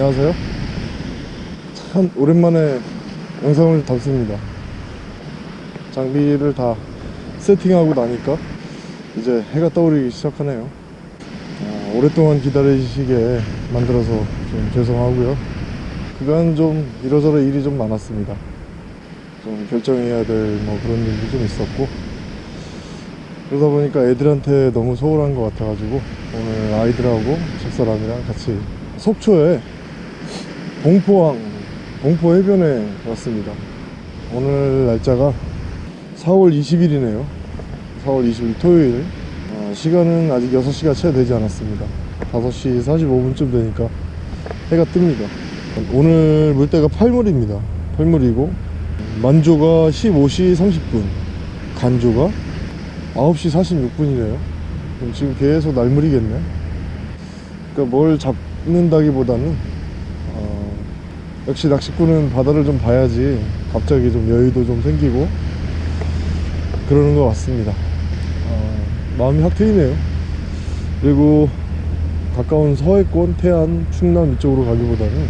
안녕하세요. 참 오랜만에 영상을 담습니다. 장비를 다 세팅하고 나니까 이제 해가 떠오르기 시작하네요. 아, 오랫동안 기다리시게 만들어서 좀 죄송하고요. 그간 좀 이러저러 일이 좀 많았습니다. 좀 결정해야 될 뭐 그런 일도 좀 있었고. 그러다 보니까 애들한테 너무 소홀한 것 같아가지고 오늘 아이들하고 집사람이랑 같이 속초에 봉포항 봉포 해변에 왔습니다. 오늘 날짜가 4월 20일이네요. 4월 20일 토요일. 어, 시간은 아직 6시가 채 되지 않았습니다. 5시 45분쯤 되니까 해가 뜹니다. 오늘 물때가 8물입니다. 8물이고 만조가 15시 30분 간조가 9시 46분이네요. 그럼 지금 계속 날물이겠네. 그러니까 뭘 잡는다기보다는 어, 역시 낚시꾼은 바다를 좀 봐야지 갑자기 좀 여유도 좀 생기고 그러는 것 같습니다. 어, 마음이 확 트이네요. 그리고 가까운 서해권, 태안, 충남 이쪽으로 가기보다는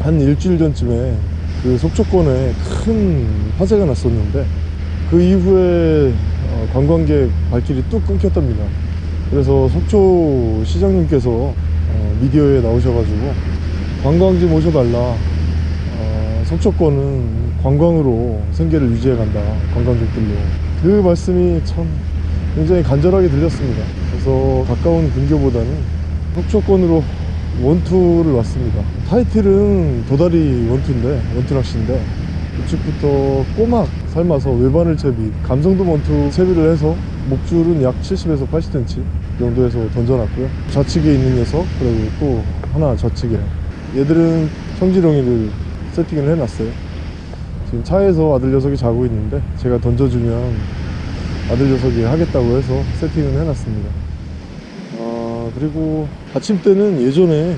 한 일주일 전쯤에 그 속초권에 큰 화재가 났었는데 그 이후에 어, 관광객 발길이 뚝 끊겼답니다. 그래서 속초 시장님께서 어, 미디어에 나오셔가지고 관광지 모셔달라 어, 속초권은 관광으로 생계를 유지해 간다 관광객들로. 그 말씀이 참 굉장히 간절하게 들렸습니다. 그래서 가까운 근교보다는 속초권으로 원투를 왔습니다. 타이틀은 도다리 원투인데 원투 낚시인데 우측부터 꼬막 삶아서 외반을 채비 감성도 원투 채비를 해서 목줄은 약 70에서 80cm 정도에서 던져놨고요. 좌측에 있는 녀석 그리고 또 하나 좌측에. 얘들은 청지렁이를 세팅을 해놨어요. 지금 차에서 아들 녀석이 자고 있는데 제가 던져주면 아들 녀석이 하겠다고 해서 세팅을 해놨습니다. 아 그리고 아침 때는 예전에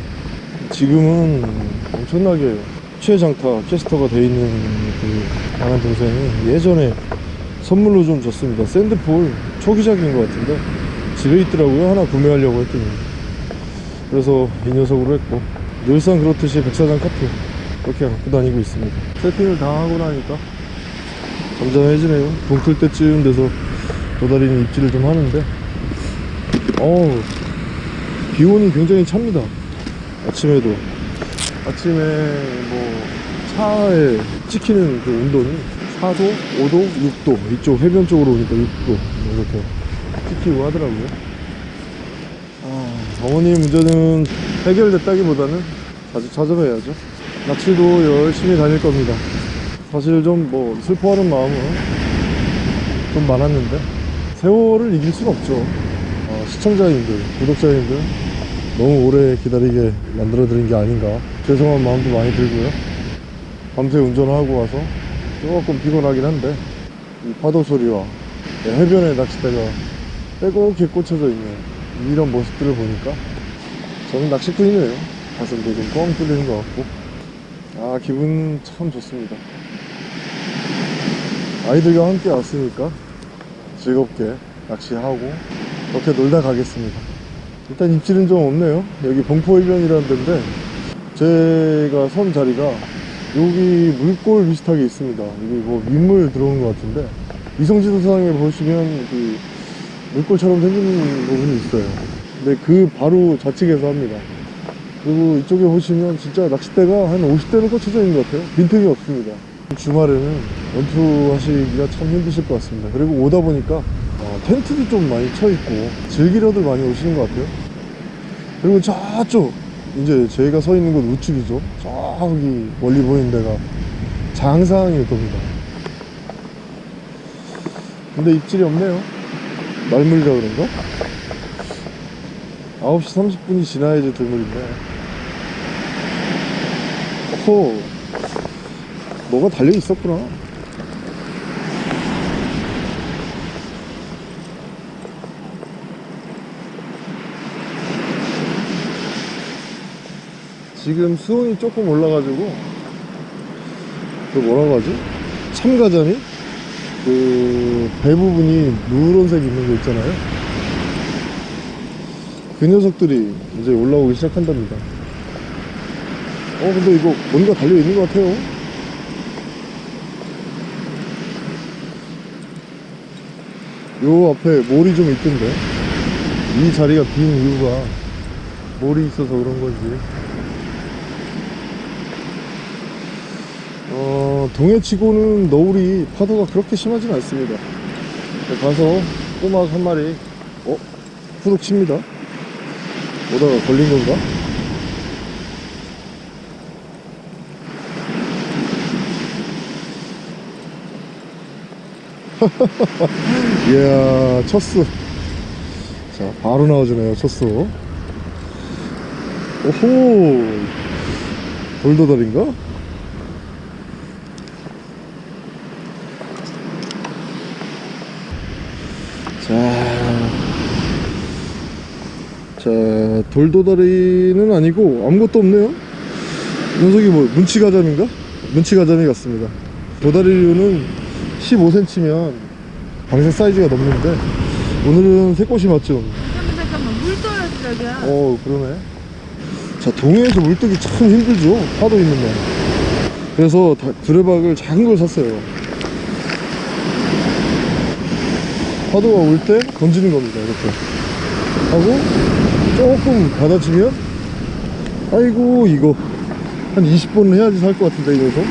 지금은 엄청나게 최장타 캐스터가 돼 있는 그 아는 동생이 예전에 선물로 좀 줬습니다. 샌드폴 초기작인 것 같은데 집에 있더라고요. 하나 구매하려고 했더니. 그래서 이 녀석으로 했고 늘상 그렇듯이 백사장 카트 그렇게 갖고 다니고 있습니다. 세팅을 다 하고 나니까 잠잠해지네요. 동틀 때쯤 돼서 도다리는 입질을 좀 하는데. 어우 기온이 굉장히 찹니다. 아침에도. 아침에 뭐 차에 찍히는 그 온도는 4도, 5도, 6도 이쪽 해변 쪽으로 오니까 6도 뭐 이렇게 찍히고 하더라고요. 아, 어머니 문제는 해결됐다기보다는 아직 찾아봐야죠 낚시도 열심히 다닐 겁니다. 사실 좀 뭐 슬퍼하는 마음은 좀 많았는데 세월을 이길 수는 없죠. 어, 시청자님들, 구독자님들 너무 오래 기다리게 만들어 드린 게 아닌가 죄송한 마음도 많이 들고요. 밤새 운전하고 와서 조금 피곤하긴 한데 이 파도 소리와 해변의 낚싯대가 빼곡히 꽂혀져 있는 이런 모습들을 보니까 저는 낚시꾼이네요. 가슴도 좀 뻥 뚫리는 것 같고 아 기분 참 좋습니다. 아이들과 함께 왔으니까 즐겁게 낚시하고 그렇게 놀다 가겠습니다. 일단 입질은 좀 없네요. 여기 봉포해변이라는 데인데 제가 선 자리가 여기 물골 비슷하게 있습니다. 여기 뭐 민물 들어오는 것 같은데 이성지도상에 보시면 그 물골처럼 생긴 부분이 있어요. 근데 그 바로 좌측에서 합니다 그리고 이쪽에 보시면 진짜 낚싯대가 한 50대는 꽂혀져 있는 것 같아요. 빈틈이 없습니다. 주말에는 원투 하시기가 참 힘드실 것 같습니다. 그리고 오다 보니까 어, 텐트도 좀 많이 쳐 있고 즐기러들 많이 오시는 것 같아요. 그리고 저쪽 이제 저희가 서 있는 곳 우측이죠. 저기 멀리 보이는 데가 장상일 겁니다. 근데 입질이 없네요. 말물이라 그런가? 9시 30분이 지나야지 들물인데 호 뭐가 달려 있었구나 지금 수온이 조금 올라가지고 그 뭐라고 하지? 참가자니? 그배 부분이 누런색 있는 거 있잖아요 그 녀석들이 이제 올라오기 시작한답니다 어 근데 이거 뭔가 달려있는 것 같아요 요 앞에 몰이 좀 있던데 이 자리가 빈 이유가 몰이 있어서 그런 건지 어 동해치고는 너울이 파도가 그렇게 심하진 않습니다 가서 꼬막 한 마리 어? 후둑 칩니다 오다가 걸린 건가? 이야 첫수. 자 바로 나와주네요 첫수. 오호! 돌도다리인가? 자, 자 돌도다리는 아니고 아무것도 없네요? 녀석이 뭐 문치가자미인가? 문치가자미 같습니다. 도다리류는 15cm면 방생 사이즈가 넘는데 오늘은 새꽃이 맞죠? 잠깐만 잠깐만 물 떨어져 저기야. 어 그러네. 자 동해에서 물 뜨기 참 힘들죠? 파도 있는 날. 그래서 다, 두레박을 작은 걸 샀어요. 파도가 올 때 던지는 겁니다 이렇게. 하고 조금 받아주면 아이고 이거. 한 20번은 해야지 살 것 같은데 이 녀석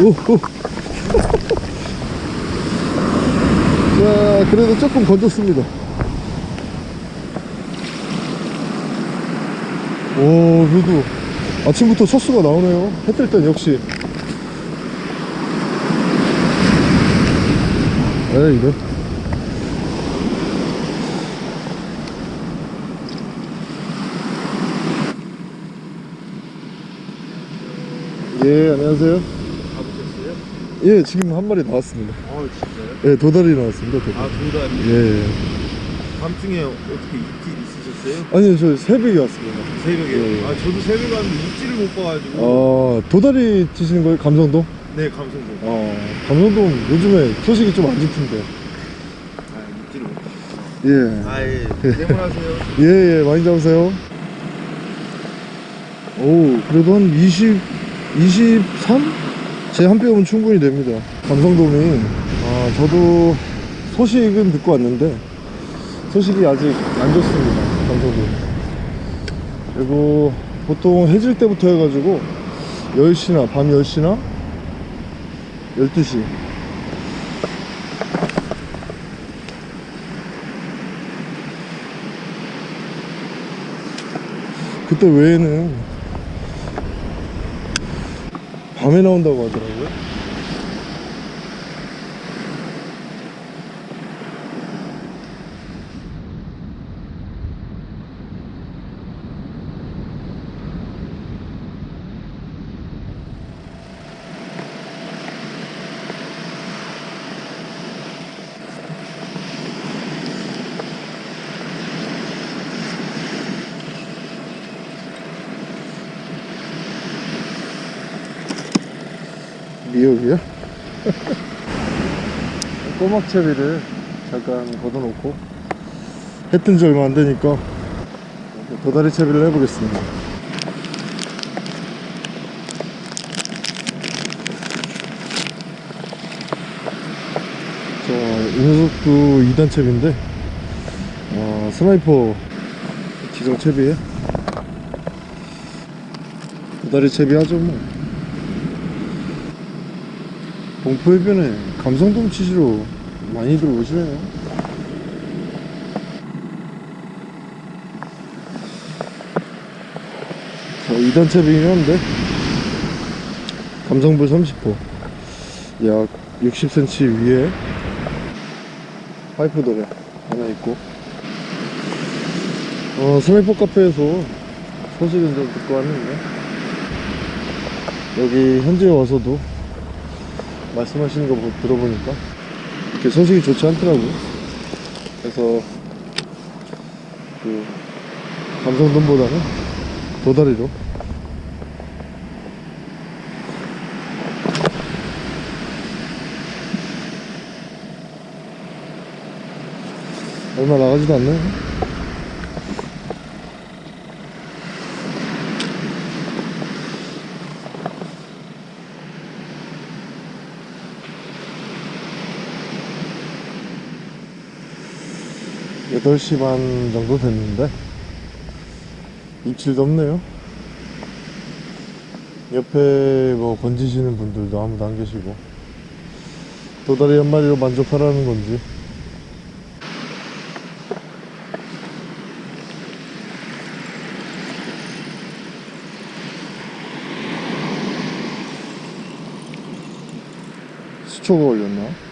오호 자 그래도 조금 건졌습니다. 오 그래도 아침부터 첫 수가 나오네요. 해 뜰 땐 역시. 에이 이래 예 안녕하세요? 예 지금 한 마리 나왔습니다. 어 진짜요? 예 도다리 나왔습니다 도다리. 아 도다리. 예 밤중에 어떻게 입질 있으셨어요? 아니요 저 새벽에 왔습니다. 새벽에? 예, 예. 아 저도 새벽에 왔는데 입질을 못 봐가지고. 아 도다리 치시는 거예요 감성도? 네 감성도 어 감성도 요즘에 소식이 좀 안 좋던데. 아 입질을 못 예. 아예. 대문하세요. 예, 예, 많이 잡으세요. 오, 그래도 한 20, 23? 제 한 뼘은 충분히 됩니다. 감성돔이, 아, 저도 소식은 듣고 왔는데, 소식이 아직 안 좋습니다. 감성돔. 그리고 보통 해질 때부터 해가지고, 10시나, 밤 10시나, 12시. 그때 외에는 밤에 나온다고 하더라고요. 꼬막채비를 잠깐 걷어놓고 해뜬지 얼마 안 되니까 도다리 채비를 해보겠습니다. 자, 이 녀석도 2단 채비인데 어, 스나이퍼 기성 채비에 도다리 채비 하죠 뭐. 동포해변에 감성돔 치시러 많이들 오시네요. 자 2단 채비긴 한데? 감성불 30호 약 60cm 위에 파이프 도래 하나 있고. 어 스나이퍼 카페에서 소식은 좀 듣고 왔는데. 여기 현지에 와서도 말씀하시는 거 보- 들어보니까 이렇게 소식이 좋지 않더라고요. 그래서 그 감성돔보다는 도다리로 얼마 나가지도 않네 여덟 시반 정도 됐는데 입질도 없네요 옆에 뭐 건지시는 분들도 아무도 안 계시고 도다리 한 마리로 만족하라는 건지 수초가 걸렸나?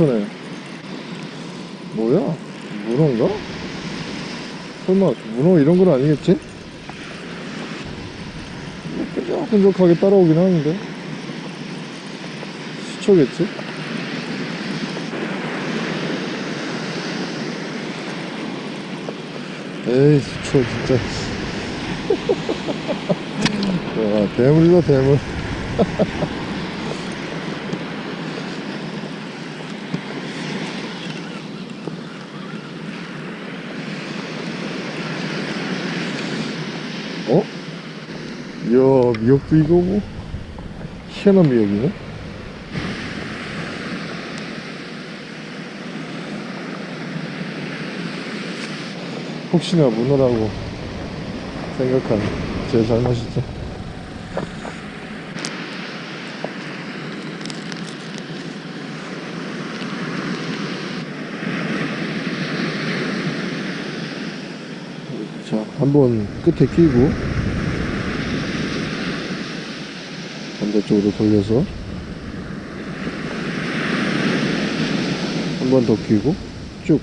수초네 뭐야? 문어인가? 설마 문어 이런 건 아니겠지? 끈적끈적하게 따라오긴 하는데 수초겠지? 에이 수초 진짜 와 대물이다 대물 어? 이야 미역도 이거 뭐 희한한 미역이네. 혹시나 문어라고 생각한 제 잘못이죠. 자 한번 끝에 끼고 반대쪽으로 돌려서 한 번 더 끼고 쭉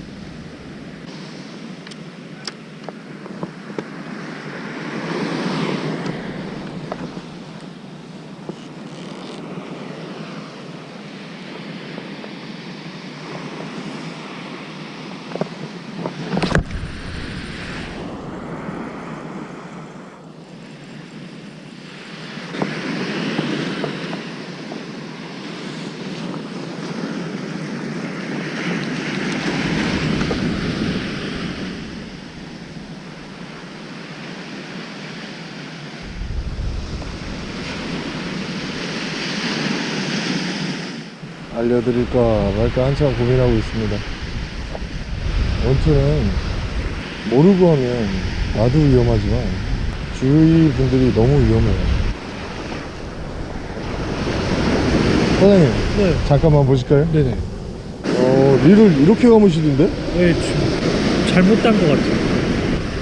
알려드릴까 말까 한참 고민하고 있습니다 원투는 모르고 하면 나도 위험하지만 주위 분들이 너무 위험해요 사장님 네. 잠깐만 보실까요? 네네. 어 릴을 이렇게 감으시던데? 네, 지- 잘못 딴 것 같아요.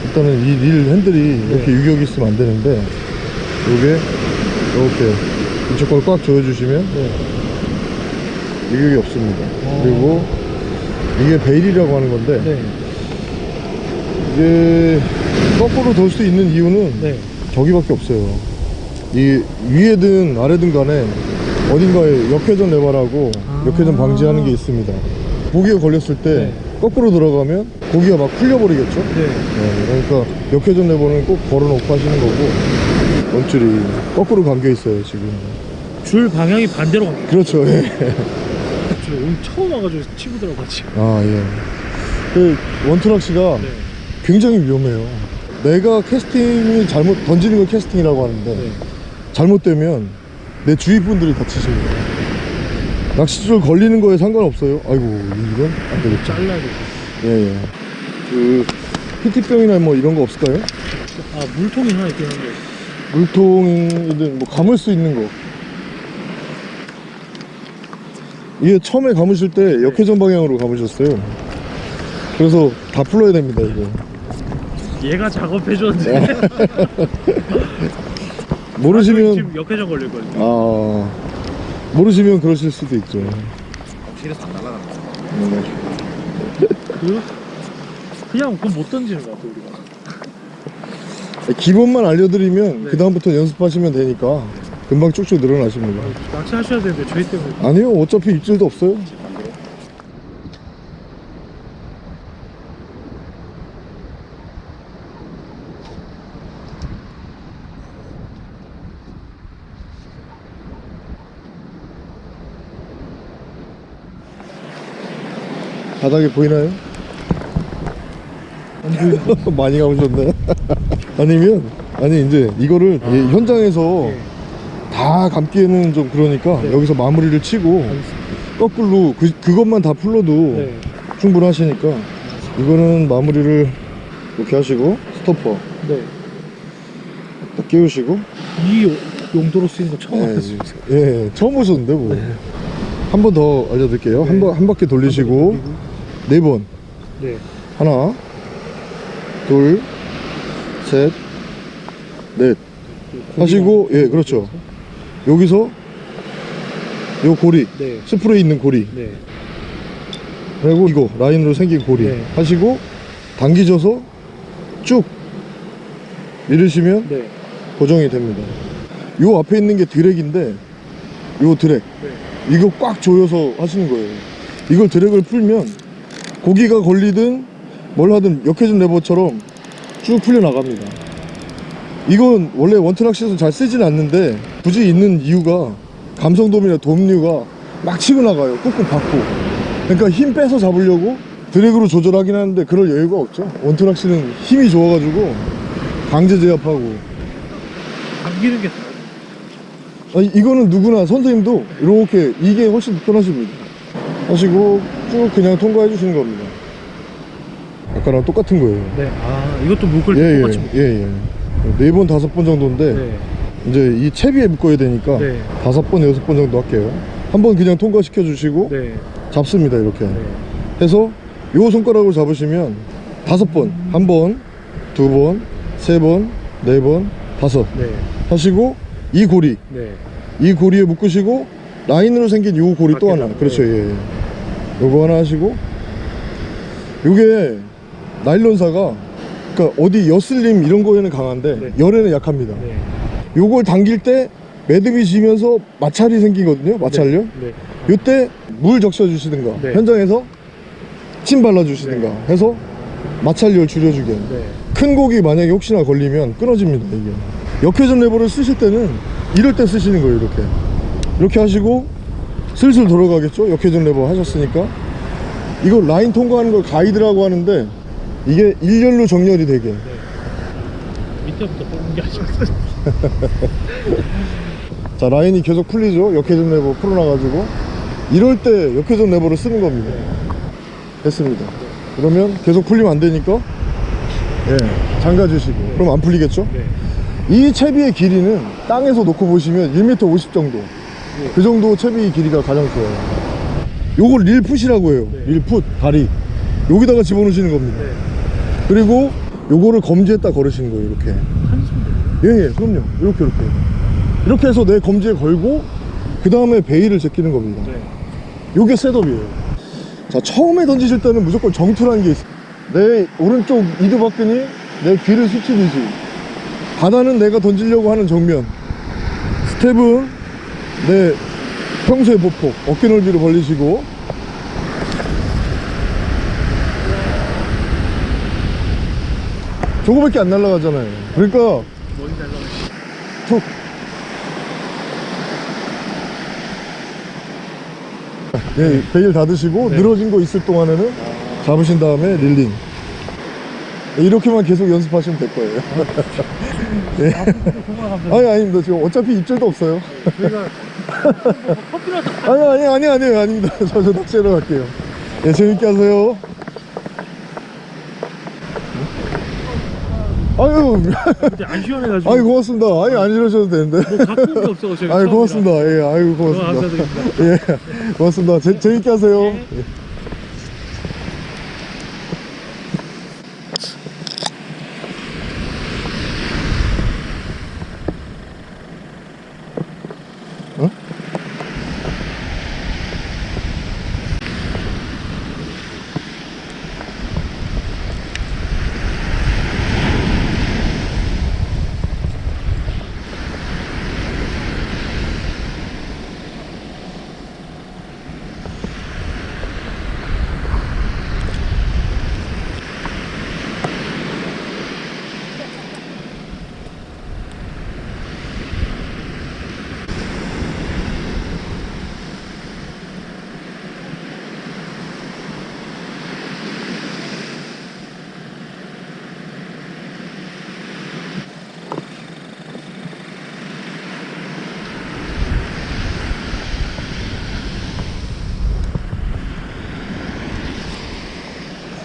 일단은 이 릴 핸들이 이렇게 유격이 있으면 안 되는데 요게 이렇게 이쪽 걸 꽉 조여주시면 네. 유격이 없습니다 어. 그리고 이게 베일이라고 하는 건데 네. 이게 거꾸로 돌 수 있는 이유는 네. 저기밖에 없어요 이 위에든 아래든 간에 어딘가에 역회전 레버라고 아. 역회전 방지하는 게 있습니다 고기가 걸렸을 때 네. 거꾸로 들어가면 고기가 막 풀려버리겠죠 네. 네, 그러니까 역회전 레버는 꼭 걸어놓고 하시는 거고 원줄이 거꾸로 감겨 있어요 지금 줄 방향이 반대로. 그렇죠 예. 저 오늘 처음 와가지고 치고 들어갔지. 아 예. 그 원투락시가 네. 굉장히 위험해요 내가 캐스팅이 잘못 던지는 걸 캐스팅이라고 하는데 네. 잘못되면 내 주위 분들이 다치십니다 낚싯줄 걸리는 거에 상관없어요 아이고 이건 안 되겠죠 잘라야겠다. 예예 그 PT병이나 뭐 이런 거 없을까요? 아, 물통이 하나 있긴 한데. 물통이든 뭐 감을 수 있는 거 이게 처음에 감으실 때 역회전 방향으로 감으셨어요 그래서 다 풀어야 됩니다 이거 얘가 작업해줬는데. 모르시면 지금 역회전 걸릴거든요. 아 모르시면 그러실 수도 있죠 실에서 안 날아간다. 네. 그, 그냥 그건 못 던지는 것 같아, 우리가. 기본만 알려드리면 네. 그 다음부터 연습하시면 되니까 금방 쭉쭉 늘어나십니다 낚시하셔야 되는데 저희 때문에 아니요 어차피 입질도 없어요 바닥에 보이나요? 많이 가보셨나요? 아니면 아니 이제 이거를 아. 현장에서 네. 다 감기에는 좀 그러니까 네. 여기서 마무리를 치고 알겠습니다. 거꾸로 그, 그것만 다 풀러도 네. 충분하시니까 이거는 마무리를 이렇게 하시고 스토퍼 네. 딱 끼우시고 이 요- 용도로 쓰이는 거 처음 예, 알았어요. 예, 처음 보셨는데 뭐. 한번 더 알려드릴게요. 한, 네. 번, 한 바퀴 돌리시고 네 번. 네. 하나, 둘, 셋, 넷. 하시고, 예, 그렇죠. 여기서 요 고리, 네. 스프레이 있는 고리, 네. 그리고 이거 라인으로 생긴 고리 네. 하시고 당기셔서 쭉 밀으시면 네. 고정이 됩니다. 요 앞에 있는 게 드랙인데 요 드랙 네. 이거 꽉 조여서 하시는 거예요. 이걸 드랙을 풀면 고기가 걸리든 뭘 하든 역회전 레버처럼 쭉 풀려 나갑니다. 이건 원래 원트락시에서 잘 쓰진 않는데 굳이 있는 이유가 감성돔이나 돔류가 막 치고 나가요. 꾹꾹 받고. 그러니까 힘 빼서 잡으려고 드랙으로 조절하긴 하는데 그럴 여유가 없죠. 원트락시는 힘이 좋아가지고 강제 제압하고 감기는 게 아니, 이거는 누구나 선생님도 이렇게 이게 훨씬 편하십니다 하시고 쭉 그냥 통과해 주시는 겁니다 아까랑 똑같은 거예요 네. 아, 이것도 목을 예예예 똑같이 예, 예. 네 번 다섯 번 정도인데 네. 이제 이 채비에 묶어야 되니까 네. 다섯 번 여섯 번 정도 할게요 한 번 그냥 통과시켜 주시고 네. 잡습니다 이렇게 네. 해서 요 손가락으로 잡으시면 다섯 번 한 번 두 번 세 번 네 번 다섯 네. 하시고 이 고리 네. 이 고리에 묶으시고 라인으로 생긴 요 고리 또 하나 그렇죠 네. 예, 예 요거 하나 하시고 요게 나일론사가 그러니까 어디 여슬림 이런 거에는 강한데 네. 열에는 약합니다 네. 요걸 당길 때 매듭이 지면서 마찰이 생기거든요 마찰요 네. 요때 물 적셔 주시든가 네. 현장에서 침 발라 주시든가 해서 마찰열 줄여주게 네. 큰 고기 만약에 혹시나 걸리면 끊어집니다 이게 역회전 레버를 쓰실 때는 이럴 때 쓰시는 거예요 이렇게 이렇게 하시고 슬슬 돌아가겠죠 역회전 레버 하셨으니까 이거 라인 통과하는 걸 가이드라고 하는데 이게 일렬로 정렬이 되게. 밑에부터 뽑는 게 아니었어요. 자 라인이 계속 풀리죠? 역회전 레버 풀어놔가지고. 이럴 때 역회전 레버를 쓰는 겁니다. 됐습니다. 그러면 계속 풀리면 안 되니까? 예 잠가 주시고. 그럼 안 풀리겠죠? 네. 이 채비의 길이는 땅에서 놓고 보시면 1m 50 정도. 그 정도 채비 길이가 가장 좋아요. 요걸 릴풋이라고 해요. 네. 릴풋 다리. 여기다가 집어넣으시는 겁니다. 네. 그리고 요거를 검지에다 걸으시는 거예요 이렇게. 예예 그럼요. 이렇게 이렇게. 이렇게 해서 내 검지에 걸고 그 다음에 bail을 제끼는 겁니다. 네. 요게 setup이에요. 자 처음에 던지실 때는 무조건 정투라는 게 있어요 내 오른쪽 이두박근이 내 귀를 스치듯이. 바다는 내가 던지려고 하는 정면. 스텝은 내 평소의 보폭 어깨 넓이로 벌리시고 저거밖에 안 날아가잖아요. 그러니까. 툭. 예, 베일 닫으시고 네. 늘어진 거 있을 동안에는 잡으신 다음에 릴링. 예, 이렇게만 계속 연습하시면 될 거예요. 감사합니다. 아니 아닙니다. 지금 어차피 입질도 없어요. 아니 아니 아니 아니 아닙니다. 저, 저 낚시하러 갈게요. 예 재밌게 하세요 아유 안 시원해가지고. 아유 고맙습니다 아니 안 이러셔도 되는데 뭐 갖고 온게 없어. 저희 아유 고맙습니다 예 아유 고맙습니다 감사드립니다. 예 고맙습니다 재, 재밌게 하세요 네. 예.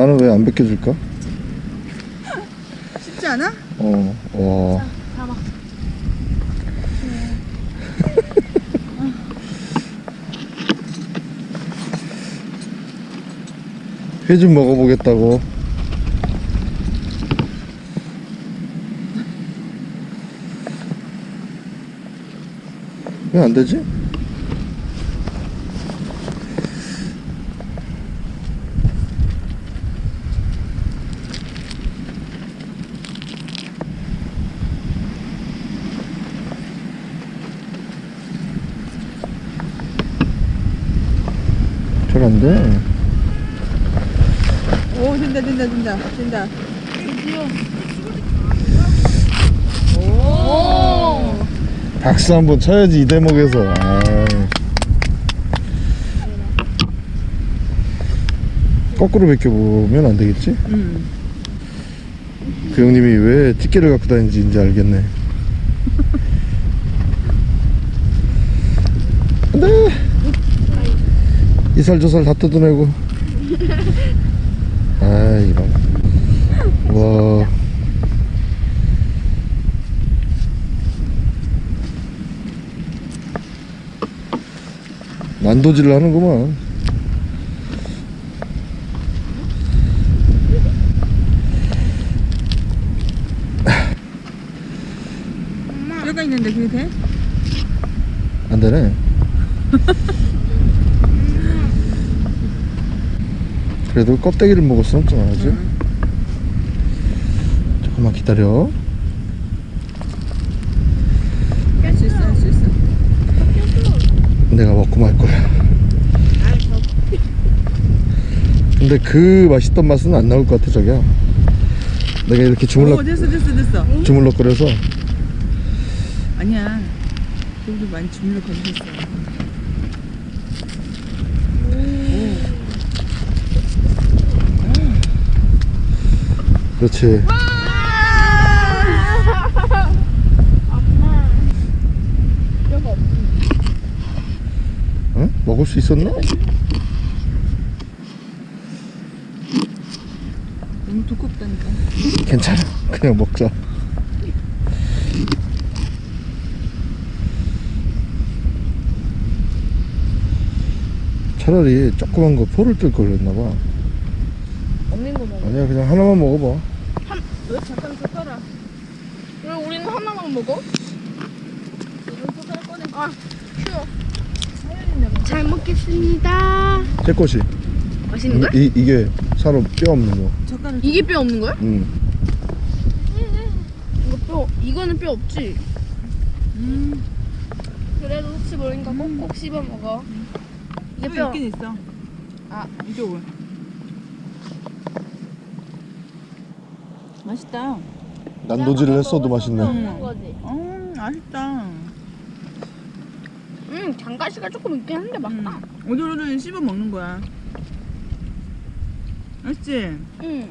나는 왜 안 벗겨줄까? 쉽지 않아? 어, 와. 회좀 먹어보겠다고. 왜 안 되지? 돼. 오 된다 된다 된다 된다. 박수 한번 쳐야지 이 대목에서. 아이. 거꾸로 벗겨보면 안 되겠지? 음. 그 형님이 왜 티켓을 갖고 다니는지 이제 알겠네. 안돼. 이 살 저 살 다 뜯어내고. 아 이런. 와. 난도질을 하는구만. 뼈가 있는데 그게 돼? 안 되네. 그래도 껍데기를 먹을 순 없잖아, 그지? 조금만 기다려. 깰수 있어 할 수 있어. 내가 먹고 말 거야. 근데 그 맛있던 맛은 안 나올 것 같아, 저기야. 내가 이렇게 오 주물럭, 됐어 됐어 됐어. 주물럭거려서 아니야. 저기도 많이 주물러 거리셨어. 그렇지. 응? 먹을 수 있었나? 너무 두껍다니까. 괜찮아. 그냥 먹자. 차라리 조그만 거 포를 뜰걸 그랬나봐. 없는 거 먹어. 아니야, 그냥 하나만 먹어봐. 왜 잠깐 줬더라. 왜 우리는 하나만 먹어? 아, 쉬워. 잘 먹겠습니다. 제 것이. 맛있는 거야? 이, 이게 사람 뼈 없는 거. 젓가락. 이게 뼈 없는 거야? 응. 이거 뼈, 이거는 뼈 없지? 음. 그래도 혹시 모르니까 꼭꼭 씹어 먹어. 이게 뼈 뼈. 있긴 있어. 아. 이쪽을. 맛있다. 난도질을 했어도 맛있네. 거지. 음 맛있다. 음, 장가시가 조금 있긴 한데 맛있다. 음. 오돌오돌 씹어 먹는 거야. 맛있지? 음.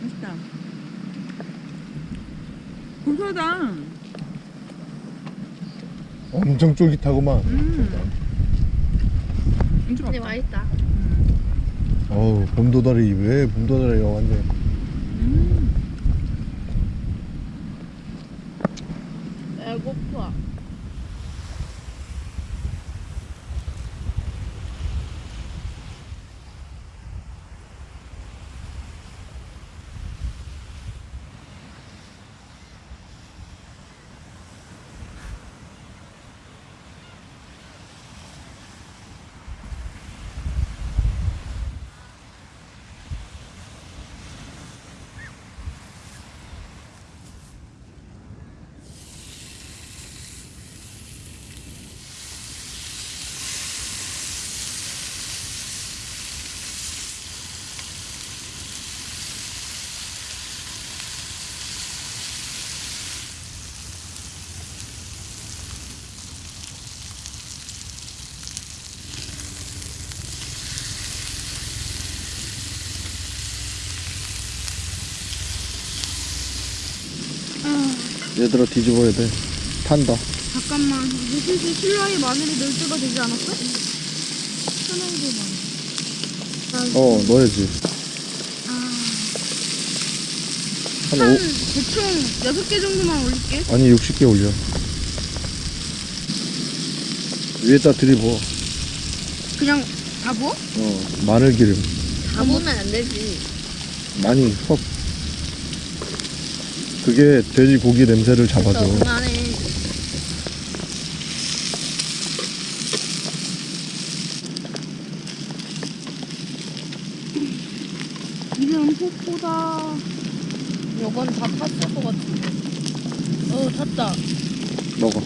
맛있다. 고소하다. 엄청 쫄깃하구만. 음. 근데 맛있다. 음. 어우 봄도다리 왜 봄도다리가 왔네 배고파. 얘들아 뒤집어야 돼 탄다 잠깐만. 이제 슬슬 실라의 마늘이 넣을 때가 되지 않았어? 천원개 마늘. 어 넣어야지 한 한 오, 대충 6개 정도만 올릴게. 아니 60개 올려 위에다 들이부어 그냥 다 부어? 어 마늘 기름 다 보면 안 되지. 많이 섞 그게 돼지 고기 냄새를 잡아줘 그만해. 포포다. 요건 다 탔을 것 같은데. 어, 탔다. 먹어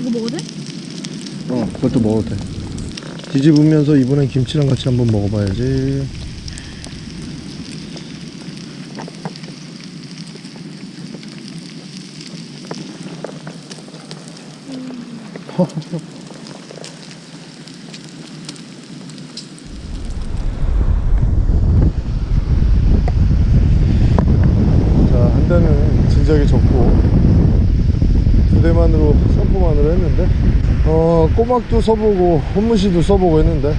이거 먹어도 돼? 어 그것도 먹어도 돼 뒤집으면서 이번엔 김치랑 같이 한번 먹어봐야지 자, 한 대는 진작에 접고 두 대만으로 선포만으로 했는데 어 꼬막도 써보고 혼무시도 써보고 했는데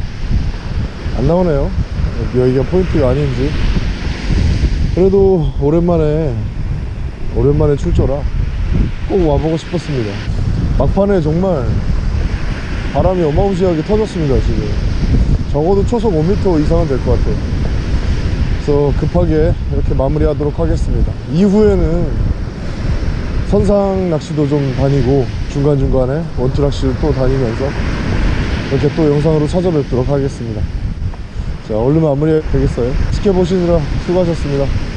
안 나오네요. 여기가 포인트가 아닌지. 그래도 오랜만에 오랜만에 출조라 꼭 와보고 싶었습니다 막판에 정말 바람이 어마무시하게 터졌습니다 지금. 적어도 초속 5m 이상은 될 것 같아요. 그래서 급하게 이렇게 마무리 하도록 하겠습니다. 이후에는 선상 낚시도 좀 다니고 중간중간에 원투 낚시를 또 다니면서 이렇게 또 영상으로 찾아뵙도록 하겠습니다. 자 얼른 마무리 되겠어요? 지켜보시느라 수고하셨습니다